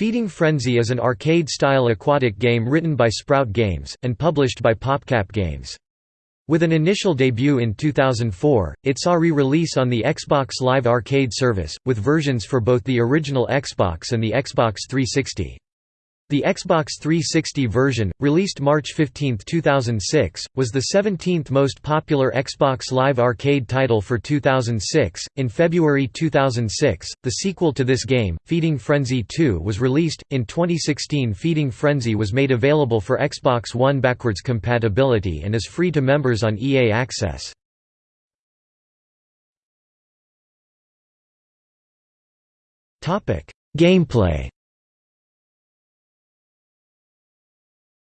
Feeding Frenzy is an arcade-style aquatic game written by Sprout Games, and published by PopCap Games. With an initial debut in 2004, it saw re-release on the Xbox Live Arcade service, with versions for both the original Xbox and the Xbox 360. The Xbox 360 version, released March 15, 2006, was the 17th most popular Xbox Live Arcade title for 2006. In February 2006, the sequel to this game, Feeding Frenzy 2, was released. In 2016, Feeding Frenzy was made available for Xbox One backwards compatibility and is free to members on EA Access. Topic: Gameplay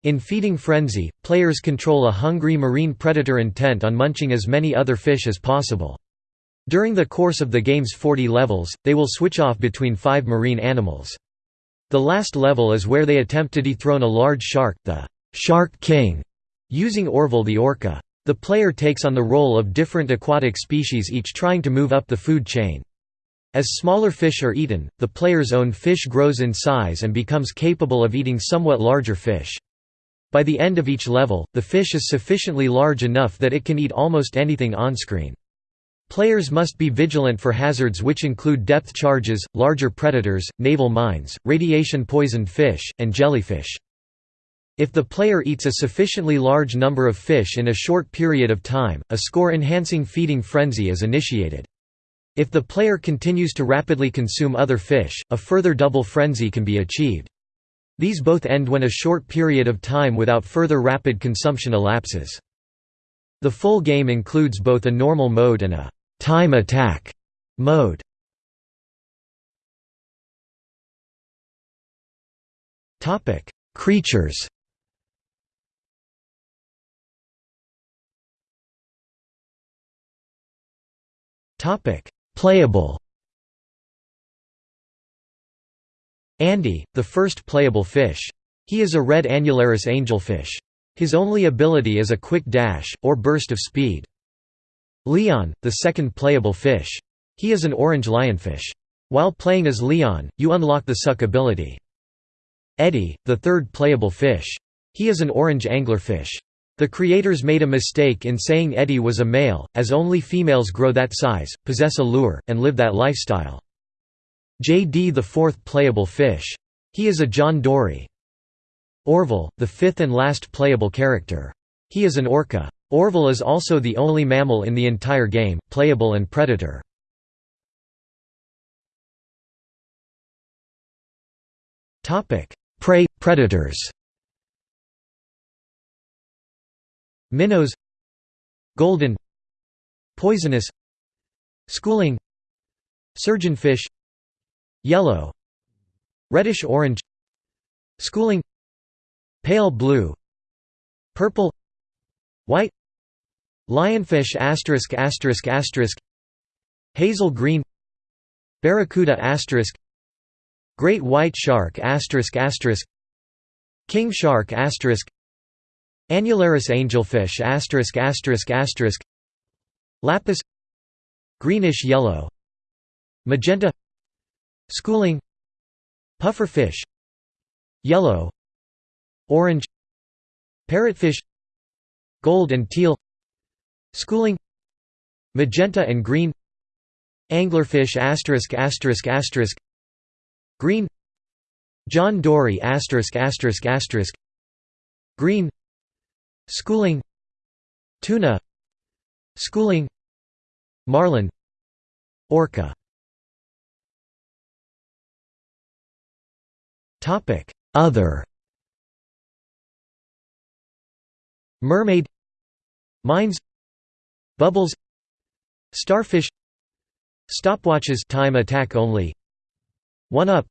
In Feeding Frenzy, players control a hungry marine predator intent on munching as many other fish as possible. During the course of the game's 40 levels, they will switch off between five marine animals. The last level is where they attempt to dethrone a large shark, the Shark King, using Orville the orca. The player takes on the role of different aquatic species each trying to move up the food chain. As smaller fish are eaten, the player's own fish grows in size and becomes capable of eating somewhat larger fish. By the end of each level, the fish is sufficiently large enough that it can eat almost anything on-screen. Players must be vigilant for hazards which include depth charges, larger predators, naval mines, radiation-poisoned fish, and jellyfish. If the player eats a sufficiently large number of fish in a short period of time, a score-enhancing feeding frenzy is initiated. If the player continues to rapidly consume other fish, a further double frenzy can be achieved. These both end when a short period of time without further rapid consumption elapses. The full game includes both a normal mode and a «time attack» mode. Topic: Creatures Topic: Playable Andy, the first playable fish. He is a red annularis angelfish. His only ability is a quick dash, or burst of speed. Leon, the second playable fish. He is an orange lionfish. While playing as Leon, you unlock the suck ability. Eddie, the third playable fish. He is an orange anglerfish. The creators made a mistake in saying Eddie was a male, as only females grow that size, possess a lure, and live that lifestyle. JD the fourth playable fish. He is a John Dory. Orville, the fifth and last playable character. He is an orca. Orville is also the only mammal in the entire game, playable and predator. Prey – predators Minnows Golden Poisonous Schooling Surgeonfish Yellow Reddish orange Schooling Pale blue Purple White Lionfish asterisk asterisk asterisk Hazel green Barracuda asterisk Great white shark asterisk asterisk King shark asterisk Annularis angelfish asterisk asterisk asterisk Lapis Greenish yellow Magenta Schooling. Pufferfish. Yellow. Orange. Parrotfish. Gold and teal. Schooling. Magenta and green. Anglerfish asterisk asterisk asterisk. Green. John Dory asterisk asterisk asterisk. Green. Schooling. Tuna. Schooling. Marlin. Orca Other. Mermaid. Mines. Bubbles. Starfish. Stopwatches. Time attack only. 1-up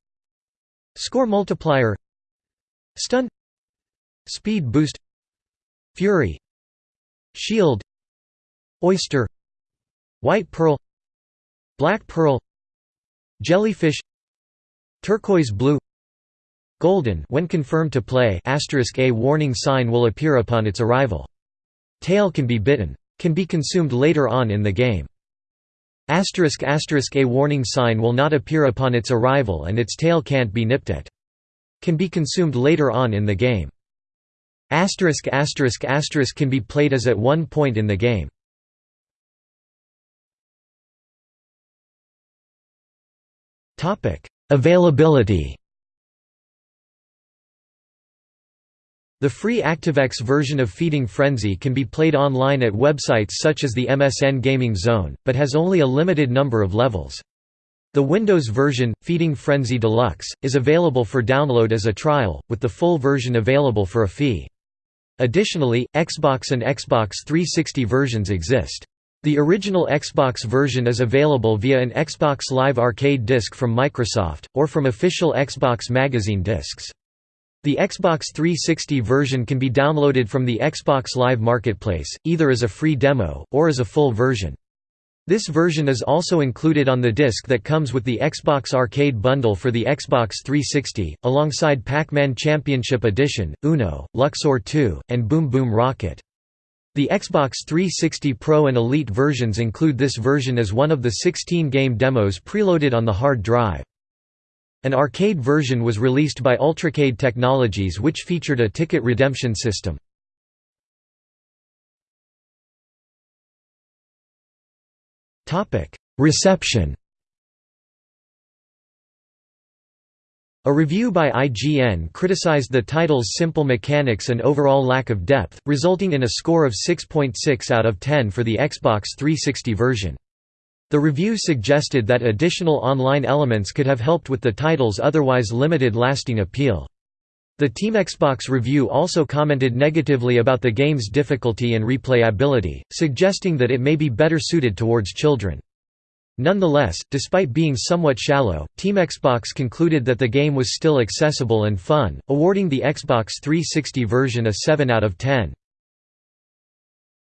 Score multiplier. Stun. Speed boost. Fury. Shield. Oyster. White pearl. Black pearl. Jellyfish. Turquoise blue Golden when confirmed to play a warning sign will appear upon its arrival. Tail can be bitten. Can be consumed later on in the game. a warning sign will not appear upon its arrival and its tail can't be nipped at. can be consumed later on in the game. Can be played as at one point in the game. Availability. The free ActiveX version of Feeding Frenzy can be played online at websites such as the MSN Gaming Zone, but has only a limited number of levels. The Windows version, Feeding Frenzy Deluxe, is available for download as a trial, with the full version available for a fee. Additionally, Xbox and Xbox 360 versions exist. The original Xbox version is available via an Xbox Live Arcade disc from Microsoft, or from official Xbox Magazine discs. The Xbox 360 version can be downloaded from the Xbox Live Marketplace, either as a free demo, or as a full version. This version is also included on the disc that comes with the Xbox Arcade bundle for the Xbox 360, alongside Pac-Man Championship Edition, Uno, Luxor 2, and Boom Boom Rocket. The Xbox 360 Pro and Elite versions include this version as one of the 16 game demos preloaded on the hard drive. An arcade version was released by Ultracade Technologies which featured a ticket redemption system. Reception A review by IGN criticized the title's simple mechanics and overall lack of depth, resulting in a score of 6.6 .6 out of 10 for the Xbox 360 version. The review suggested that additional online elements could have helped with the title's otherwise limited lasting appeal. The Team Xbox review also commented negatively about the game's difficulty and replayability, suggesting that it may be better suited towards children. Nonetheless, despite being somewhat shallow, Team Xbox concluded that the game was still accessible and fun, awarding the Xbox 360 version a 7 out of 10.